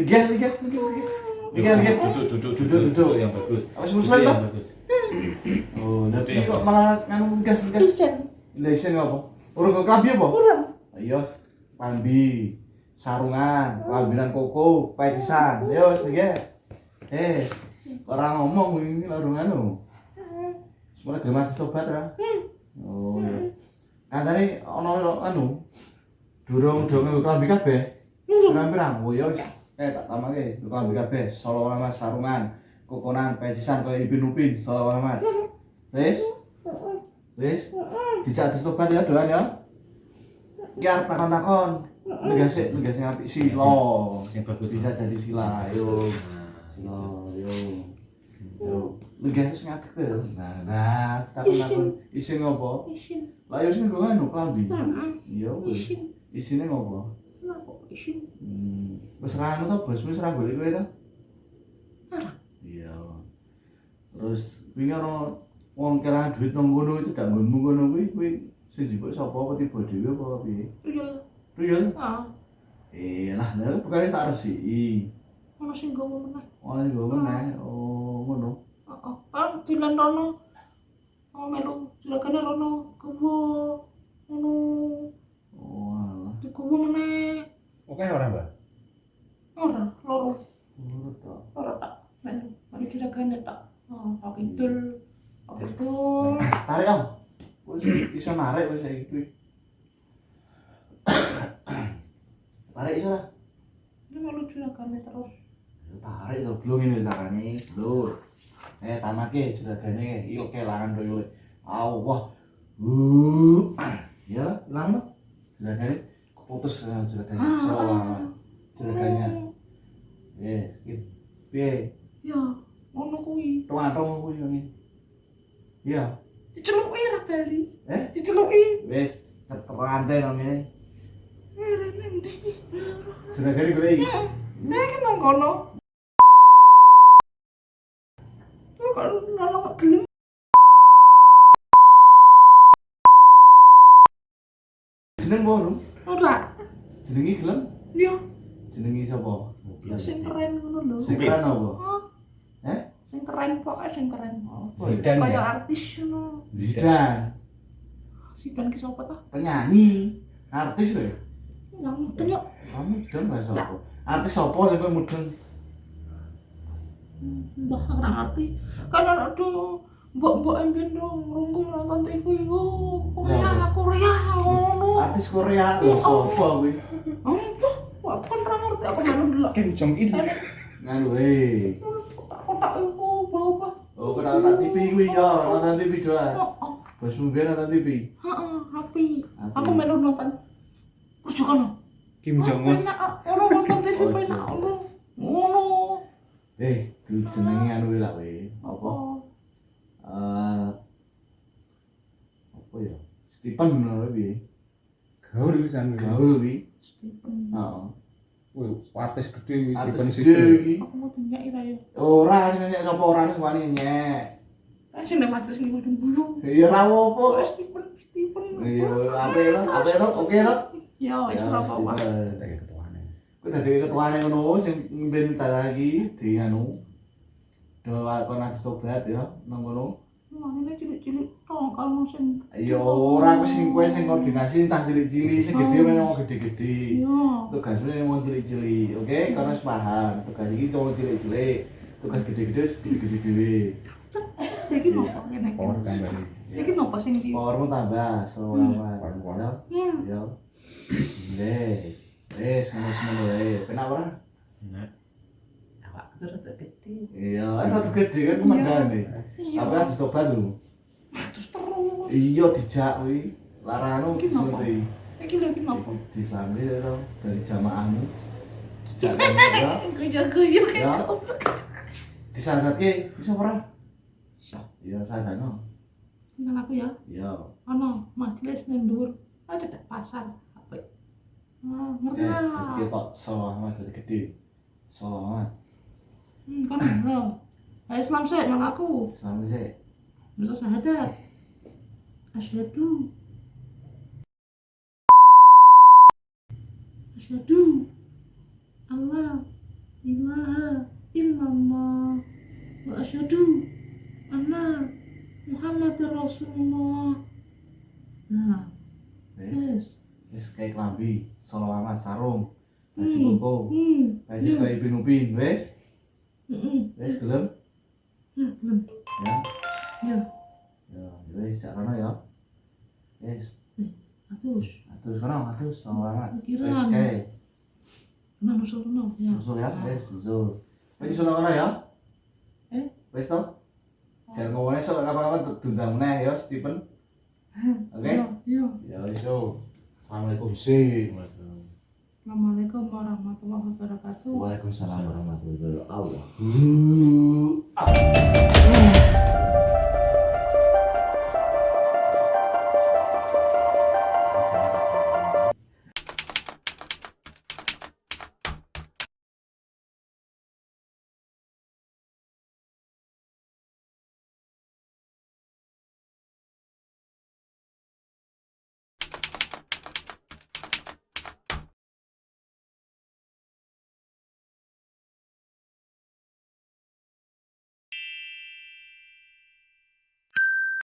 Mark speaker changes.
Speaker 1: Lihat, lihat, lihat, lihat.
Speaker 2: Duduk, duduk,
Speaker 1: Duduk, duduk.
Speaker 2: yang bagus. Duduk
Speaker 1: muslim
Speaker 2: yang bagus.
Speaker 1: Oh, nanti kok
Speaker 2: bagus.
Speaker 1: malah nganu enggak.
Speaker 3: Ikan.
Speaker 1: Lesin apa? Urung kok klambi apa?
Speaker 3: Kurang.
Speaker 1: Ayo, klambi, sarungan, klambinan koko, pecisan. Ayo, lihat. Eh, orang ngomong ini larung anu. Semuanya gelem mati tobat ra? Oh iya. Nah tadi ono anu durung durung klambi kabeh. Pirang-pirang. Oh iya. Eh tak tamake nggo klambi kabeh. Solo alamat sarungan, kokonan, pecisan kaya Ipin Upin, solo alamat. Wis? Wis? Dijak terus tobat ya doan ya. Ki arep takon-takon. Negasik, negasik apik sila.
Speaker 2: Yang bagus.
Speaker 1: Bisa jadi sila. Ayo. Sila, yo. Yo. Ngadeg to. Nah, nah, takon-takon isin ngopo?
Speaker 3: Isin.
Speaker 1: Lah yo sing nggo anu klambi. Iya.
Speaker 3: Isin.
Speaker 1: Isine ngopo?
Speaker 3: Kenapa isin?
Speaker 1: Hmm, wis ra anu Bos, wis ra golek kowe. Iya. Terus wingi ono wong kelangan duit nang itu gak nggonmu kono kuwi kuwi sing jebuk sapa apa tiba dhewe apa piye?
Speaker 3: Tuyul.
Speaker 1: Tuyul.
Speaker 3: Ah.
Speaker 1: Eh, lah lha bukan tak resiki.
Speaker 3: Ono sing gowo meneh.
Speaker 1: Ono nggo meneh. Oh, ngono.
Speaker 3: Heeh. Kan dilan rono. Oh melu juragane rono gowo. Ono
Speaker 1: Oh, alah.
Speaker 3: digowo meneh.
Speaker 2: Oke orang, Mbak.
Speaker 3: Ora, loro.
Speaker 1: Urut to.
Speaker 3: Ora tak. Mari juragane tak. Oh, Pak Kidul. Pak Kidul.
Speaker 1: Tarik om. Wis iso narik wis saiki kuwi. Tarik iso lah.
Speaker 3: Ini melu juragane terus.
Speaker 1: Tarik to belum ini carane, Lur. Eh, tamake juragane il kelangan to yule. Allah. Uh. Ya, ilang Juragane keputus eh, juragane salah. Juragane. Eh, skip. Piye?
Speaker 3: Ya, ngono kuwi.
Speaker 1: Tuang-tuang kuwi ngene. Iya.
Speaker 3: Diceluki ra bali.
Speaker 1: Eh,
Speaker 3: Diceluki.
Speaker 1: wis terante nang ngene.
Speaker 3: Eh, nanti.
Speaker 1: Juragane golek iki.
Speaker 3: Nek kan nang kono. Kalau ngono kok gelem.
Speaker 1: Jeneng
Speaker 3: Ora.
Speaker 1: Jenengi gelem?
Speaker 3: Iya,
Speaker 1: Jenengi sapa?
Speaker 3: ya sing keren ngono lho.
Speaker 1: Sing keren apa?
Speaker 3: Oh,
Speaker 1: Eh?
Speaker 3: sing keren pokoknya sing keren.
Speaker 1: Apa ya?
Speaker 2: Zidan
Speaker 3: Kayak
Speaker 2: ya?
Speaker 3: artis ngono.
Speaker 1: Zidan,
Speaker 3: Sidan ki sapa ta?
Speaker 1: penyanyi, artis lho. ya?
Speaker 3: Yang mudeng yo.
Speaker 1: Kamu mudeng gak sapa? Artis sapa sing mudeng?
Speaker 3: Mbah ora ngerti. Kan ana do mbok-mbok ambien dong rumpung nonton TV. Oh, Korea, Korea ngono.
Speaker 1: Artis Korea lho sapa kuwi?
Speaker 3: Ampun, aku kan ora ngerti aku melu delok.
Speaker 2: Kim Jong Il.
Speaker 1: Nganu eh.
Speaker 3: Kotak-kotak iku bau apa?
Speaker 1: Oh, kena nonton TV kuwi ya, nonton TV doang.
Speaker 3: Oh, oh.
Speaker 1: Bosmu biar nonton TV.
Speaker 3: Heeh. Api. Aku melu nonton. Rujukan.
Speaker 2: Kim Jong Un.
Speaker 3: Orang nonton TV
Speaker 1: Oh,
Speaker 3: penak ngono.
Speaker 1: Eh, dulu jenenge anu lah kuwi. Apa?
Speaker 3: Oh,
Speaker 1: Eh apa ya? Stephen ngono piye?
Speaker 2: Gaul pisan.
Speaker 1: Gaul kuwi.
Speaker 3: Stephen.
Speaker 1: Heeh.
Speaker 2: Wih, artis gede Stephen
Speaker 1: Artis
Speaker 2: Sido.
Speaker 1: gede iki.
Speaker 3: Aku mau tinggal ira yo.
Speaker 1: Ora sing nyek sapa ora sing wani nyek.
Speaker 3: Kan sing nek majelis ini waduh bulu.
Speaker 1: Ya ora apa.
Speaker 3: Stephen, Stephen.
Speaker 1: Iya, apa lo? Apa lo? Oke lo?
Speaker 3: Ya, wis ora apa-apa.
Speaker 2: Tak ketuane.
Speaker 1: Ku dadi ketuane ngono sing mimpin cara lagi di anu. Doa kon nang tobat ya nang ngono.
Speaker 3: Mana cilik-cilik tok kalau sing
Speaker 1: Ya ora aku sing kowe sing koordinasi entah cilik-cilik sing gede memang gede-gede.
Speaker 3: Iya.
Speaker 1: Tugasmu memang cilik-cilik, oke? Karena wis paham. Tugas iki cuma cilik-cilik. Tugas gede-gede gede-gede dhewe.
Speaker 3: Iki nopo ngene iki?
Speaker 2: Power tambah.
Speaker 3: Iki nopo sing iki?
Speaker 1: Powermu tambah selama.
Speaker 2: Power,
Speaker 1: Ya.
Speaker 3: Ya.
Speaker 1: Ya. Deh. Wes ngono semono wae. Penak ora?
Speaker 2: Nah,
Speaker 3: Awak rada gede.
Speaker 1: Iya, kan rada gede kan pemandane.
Speaker 3: Iya.
Speaker 1: Tapi kan dicoba dulu.
Speaker 3: Terus terus.
Speaker 1: Iya dijak kuwi. Larano disunti.
Speaker 3: Iki lho iki nopo?
Speaker 1: Di Islami ya dari jamaahmu. Dijak ya.
Speaker 3: Guyu-guyu
Speaker 1: Ya.
Speaker 3: kan.
Speaker 1: Disandatke bisa ora? Bisa. Iya, sadano.
Speaker 3: Tinggal aku ya.
Speaker 1: Iya.
Speaker 3: Ono majelis ning dhuwur. Aja tak pasar. Apa? Ah, ngerti
Speaker 1: Eh,
Speaker 3: lah.
Speaker 1: gede tok selamat dari gede. Selamat.
Speaker 3: Hmm, kan ngono. Ayo Islam sih nang aku.
Speaker 1: Selamat sih.
Speaker 3: Bisa syahadat. Asyhadu. Asyhadu. Allah ilaha illallah wa asyhadu anna Muhammadar Rasulullah. Nah, yes.
Speaker 1: wis kayak klambi, selamat sarung, baju
Speaker 3: Hmm.
Speaker 1: koko,
Speaker 3: Hmm.
Speaker 1: baju kayak Upin Upin, wis,
Speaker 3: Heeh.
Speaker 1: wis gelem,
Speaker 3: Ya, belum.
Speaker 1: ya,
Speaker 3: Ya,
Speaker 1: ya, wis, sakrono ya, wis,
Speaker 3: atus.
Speaker 1: atus kono, atus, selamat, wis
Speaker 3: Pikiran.
Speaker 1: kayak,
Speaker 3: Nah, nusul. Ya.
Speaker 1: susul ya, wis, susul, wis kono ya,
Speaker 3: Eh?
Speaker 1: wis toh, jangan ngomongnya soal kapan-kapan tundang meneh ya, Stephen, oke, ya. wis yo, assalamualaikum sih,
Speaker 3: Assalamualaikum warahmatullahi wabarakatuh.
Speaker 1: Waalaikumsalam warahmatullahi wabarakatuh.